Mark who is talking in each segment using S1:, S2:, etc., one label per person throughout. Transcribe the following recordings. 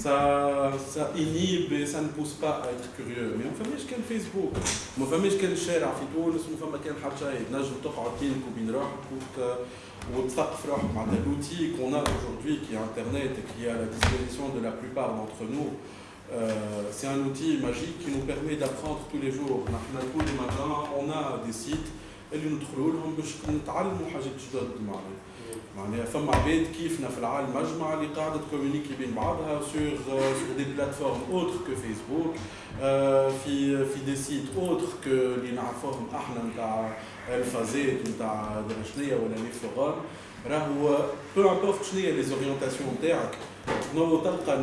S1: ça, ça inhibe et ça ne pousse pas à être curieux mais on فماش كان فيسبوك ما فماش كان الشارع في تونس وما فما كان حتى شيء تنجم تقعد بينك وبين روحك وتثقف روحك معناتها l'outil qu'on a aujourd'hui qui est internet et qui est à la disposition de la plupart d'entre nous euh, c'est un outil magique qui nous permet d'apprendre tous les jours نحن tous les matins on a des sites اللي ندخلوا لهم باش نتعلموا حاجات جدد معناها معناها فما عباد كيفنا في العالم مجمع اللي قاعدة ت communiquer بين بعضها sur sur des plateformes autres que Facebook في في des sites autres que اللي نعرفوهم إحنا نتاع الفازات نتاع شنيا ولا les forums راهو بو امبورت شنو هي لي زورينتاسيون نتاعك نو تلقى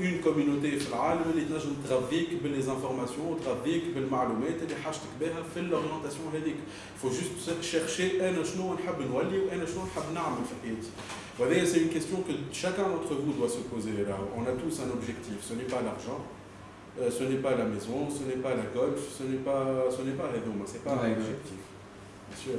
S1: اون كوميونيتي في العالم اللي تنجم تغذيك باللي زانفورماسيون وتغذيك بالمعلومات اللي حاجتك بها في الاورينتاسيون هذيك فو جوست شيرشي انا شنو نحب نولي وانا شنو نحب نعمل في حياتي وهذه سي اون كيستيون كو chacun d'entre vous doit se poser là. On a tous un objectif. Ce n'est pas l'argent, euh, ce n'est pas la maison, ce n'est pas la golf, ce n'est pas, ce n'est pas Redoma, c'est pas un objectif. Bien sûr.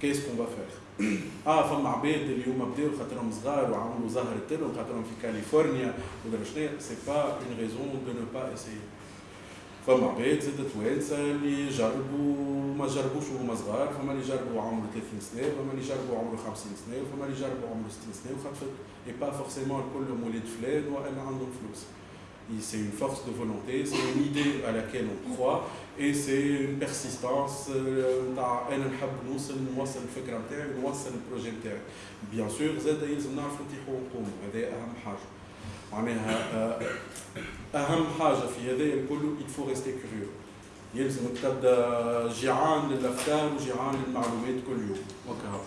S1: في الحياة هذه شنو باش نعملوا بالضبط؟ Qu'est-ce qu'on va faire آه فما عباد اللي هما بداو خاطرهم صغار وعملوا زهرة تلهم خاطرهم في كاليفورنيا ولا شنو c'est pas une raison de ne pas essayer فما عباد زادت توانسة اللي جربوا ما جربوش وهما صغار فما اللي جربوا عمره 30 سنة فما اللي جربوا عمره 50 سنة وفما اللي جربوا عمره 60 سنة وخاطر et pas forcément كلهم ولاد فلان وأنا عندهم فلوس c'est une force de volonté, c'est une idée à laquelle on croit et c'est une persistance أنا نحب نوصل نوصل الفكرة نتاعي ونوصل ال projet نتاعي bien sûr زاد يلزم نعرفوا نتيحوا ونقوموا هذا اهم حاجة معناها اهم حاجة في هذا الكل il faut rester curieux. يلزمك تبدا جيعان للافكار وجيعان للمعلومات كل يوم وكهو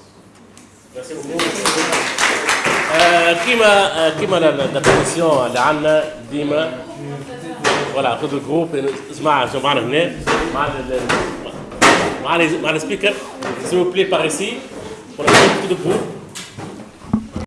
S2: كيما كيما la commission اللي عندنا ديما فوالا خذ الجروب اسمع شو معنا هنا مع مع مع السبيكر vous plaît par ici pour la groupe